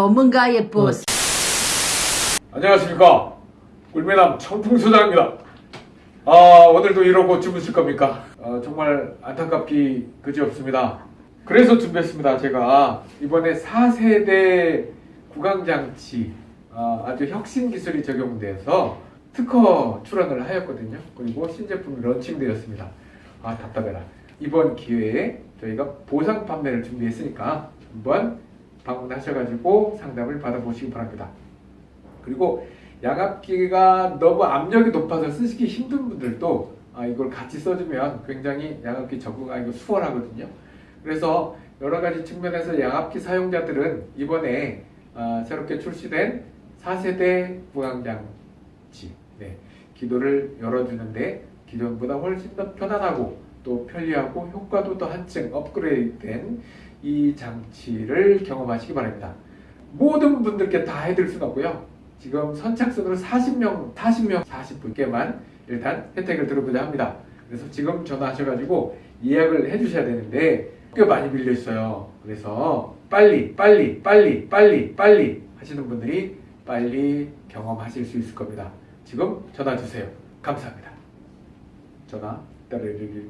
전문가의 보스. 안녕하십니까. 꿀매남 청풍소장입니다. 아 오늘도 이러고 주무실 겁니까? 아, 정말 안타깝기 그지없습니다. 그래서 준비했습니다 제가. 이번에 4세대 구강장치 아, 아주 혁신 기술이 적용돼서 특허 출원을 하였거든요. 그리고 신제품이 런칭되었습니다. 아 답답해라. 이번 기회에 저희가 보상 판매를 준비했으니까 한번 방문하셔가지고 상담을 받아보시기 바랍니다 그리고 양압기가 너무 압력이 높아서 쓰시기 힘든 분들도 아, 이걸 같이 써주면 굉장히 양압기 적응하기가 수월하거든요. 그래서 여러 가지 측면에서 양압기 사용자들은 이번에 아, 새롭게 출시된 4세대 구강장치 네, 기도를 열어주는데 기존보다 훨씬 더 편안하고 또 편리하고 효과도 더 한층 업그레이드된 이 장치를 경험하시기 바랍니다. 모든 분들께 다 해드릴 수는 없고요. 지금 선착순으로 40명, 40명, 40분께만 일단 혜택을 들어보자 합니다. 그래서 지금 전화하셔가지고 예약을 해주셔야 되는데 꽤 많이 밀려 있어요. 그래서 빨리, 빨리, 빨리, 빨리, 빨리 하시는 분들이 빨리 경험하실 수 있을 겁니다. 지금 전화 주세요. 감사합니다. 전화 따르르르.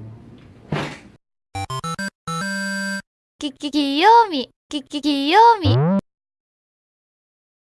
끼끼 귀요미 끼끼 귀요미